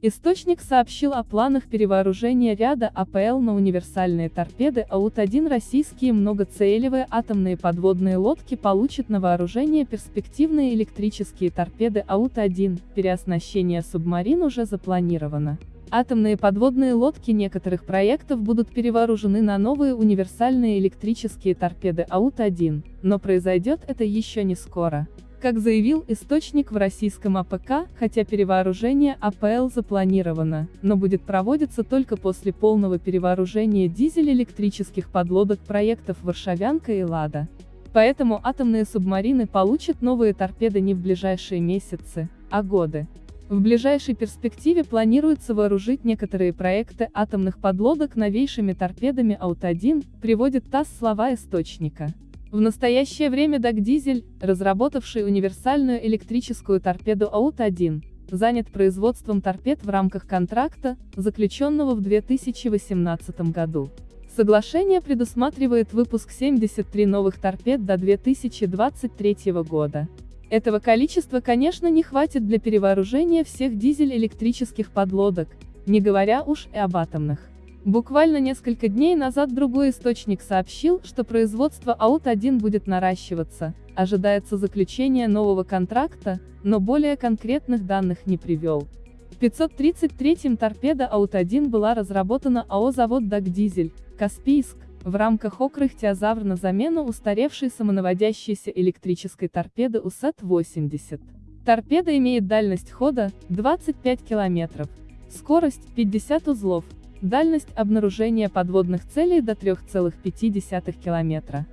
Источник сообщил о планах перевооружения ряда АПЛ на универсальные торпеды АУТ-1 российские многоцелевые атомные подводные лодки получат на вооружение перспективные электрические торпеды АУТ-1, переоснащение субмарин уже запланировано. Атомные подводные лодки некоторых проектов будут перевооружены на новые универсальные электрические торпеды АУТ-1, но произойдет это еще не скоро. Как заявил источник в российском ОПК, хотя перевооружение АПЛ запланировано, но будет проводиться только после полного перевооружения дизель-электрических подлодок проектов «Варшавянка» и «Лада». Поэтому атомные субмарины получат новые торпеды не в ближайшие месяцы, а годы. В ближайшей перспективе планируется вооружить некоторые проекты атомных подлодок новейшими торпедами УЭТ-1, приводит ТАСС слова источника. В настоящее время Дагдизель, разработавший универсальную электрическую торпеду АУТ-1, занят производством торпед в рамках контракта, заключенного в 2018 году. Соглашение предусматривает выпуск 73 новых торпед до 2023 года. Этого количества, конечно, не хватит для перевооружения всех дизель-электрических подлодок, не говоря уж и об атомных. Буквально несколько дней назад другой источник сообщил, что производство АУТ-1 будет наращиваться, ожидается заключение нового контракта, но более конкретных данных не привел. В 533-м торпеда АУТ-1 была разработана АО «Завод Дагдизель», Каспийск, в рамках Окрыхтиозавр на замену устаревшей самонаводящейся электрической торпеды УСЭТ-80. Торпеда имеет дальность хода 25 км, скорость 50 узлов, Дальность обнаружения подводных целей до 3,5 км.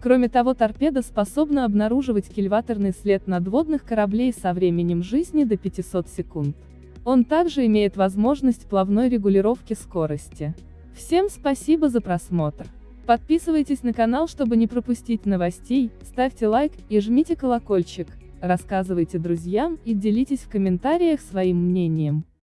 Кроме того торпеда способна обнаруживать кильваторный след надводных кораблей со временем жизни до 500 секунд. Он также имеет возможность плавной регулировки скорости. Всем спасибо за просмотр. Подписывайтесь на канал, чтобы не пропустить новостей, ставьте лайк и жмите колокольчик, рассказывайте друзьям и делитесь в комментариях своим мнением.